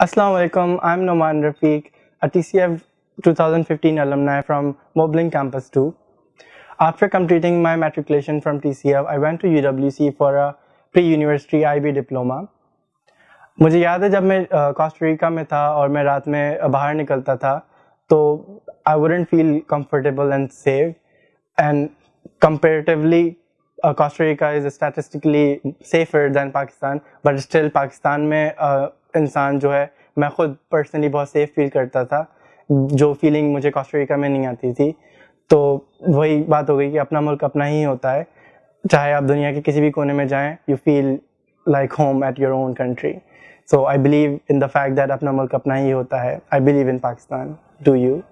Assalamu alaikum, I'm Noman Rafiq, a TCF 2015 alumni from Moblin Campus 2. After completing my matriculation from TCF, I went to UWC for a pre-university IB diploma. मुझे याद है जब मैं Costa Rica में था और मैं रात में बाहर निकलता था तो I wouldn't feel comfortable and safe and comparatively Costa Rica is statistically safer than Pakistan but still Pakistan में uh, इंसान जो है, मैं खुद पर्सनली बहुत सेफ़ फील करता था। जो फीलिंग मुझे कोस्टरिका में नहीं आती थी। तो वही बात हो गई कि अपना मुल्क अपना ही होता है। चाहे आप दुनिया के किसी भी कोने में जाएँ you feel like home at your own country so I believe in the fact that अपना मुल्क अपना ही होता है। I believe in Pakistan do you